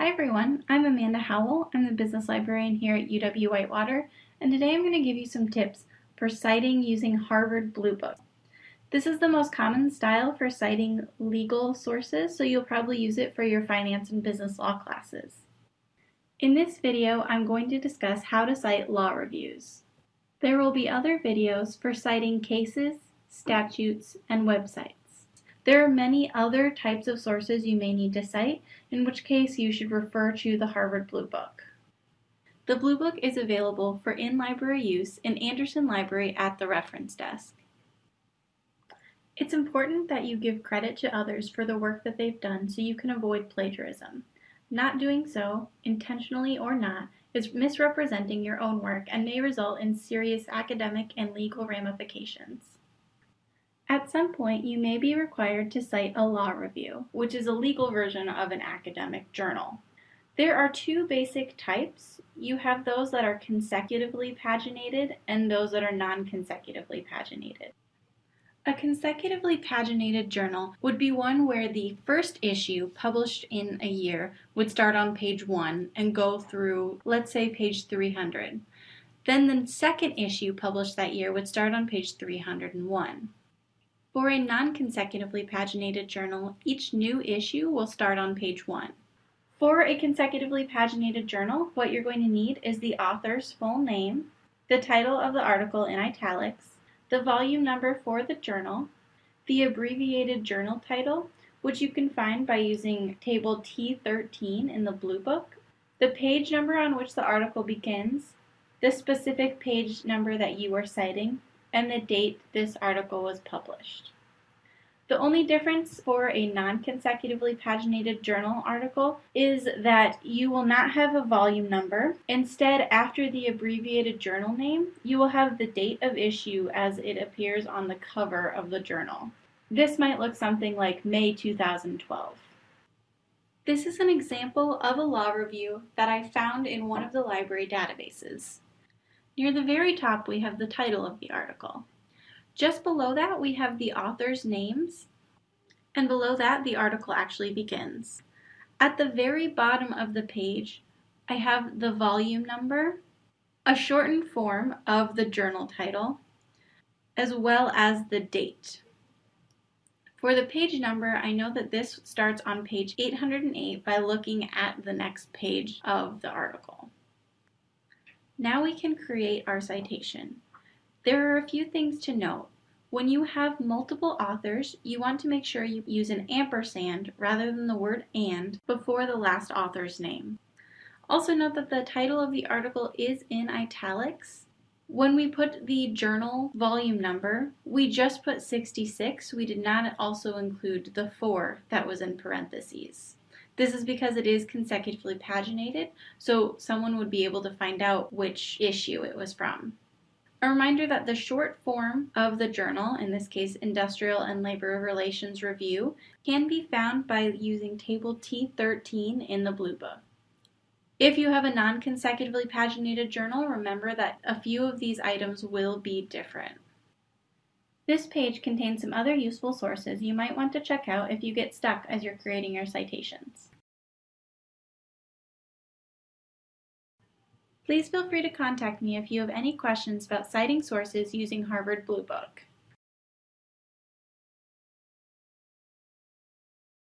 Hi everyone, I'm Amanda Howell. I'm the business librarian here at UW-Whitewater, and today I'm going to give you some tips for citing using Harvard Blue Book. This is the most common style for citing legal sources, so you'll probably use it for your finance and business law classes. In this video, I'm going to discuss how to cite law reviews. There will be other videos for citing cases, statutes, and websites. There are many other types of sources you may need to cite, in which case you should refer to the Harvard Blue Book. The Blue Book is available for in-library use in Andersen Library at the reference desk. It's important that you give credit to others for the work that they've done so you can avoid plagiarism. Not doing so, intentionally or not, is misrepresenting your own work and may result in serious academic and legal ramifications. At some point, you may be required to cite a law review, which is a legal version of an academic journal. There are two basic types. You have those that are consecutively paginated and those that are non-consecutively paginated. A consecutively paginated journal would be one where the first issue published in a year would start on page 1 and go through, let's say, page 300. Then the second issue published that year would start on page 301. For a non-consecutively paginated journal, each new issue will start on page 1. For a consecutively paginated journal, what you're going to need is the author's full name, the title of the article in italics, the volume number for the journal, the abbreviated journal title, which you can find by using table T13 in the Blue Book, the page number on which the article begins, the specific page number that you are citing, and the date this article was published. The only difference for a non-consecutively paginated journal article is that you will not have a volume number. Instead, after the abbreviated journal name, you will have the date of issue as it appears on the cover of the journal. This might look something like May 2012. This is an example of a law review that I found in one of the library databases. Near the very top, we have the title of the article. Just below that, we have the author's names, and below that, the article actually begins. At the very bottom of the page, I have the volume number, a shortened form of the journal title, as well as the date. For the page number, I know that this starts on page 808 by looking at the next page of the article. Now we can create our citation. There are a few things to note. When you have multiple authors, you want to make sure you use an ampersand rather than the word and before the last author's name. Also note that the title of the article is in italics. When we put the journal volume number, we just put 66. We did not also include the 4 that was in parentheses. This is because it is consecutively paginated, so someone would be able to find out which issue it was from. A reminder that the short form of the journal, in this case Industrial and Labor Relations Review, can be found by using table T13 in the Blue Book. If you have a non-consecutively paginated journal, remember that a few of these items will be different. This page contains some other useful sources you might want to check out if you get stuck as you're creating your citations. Please feel free to contact me if you have any questions about citing sources using Harvard Blue Book.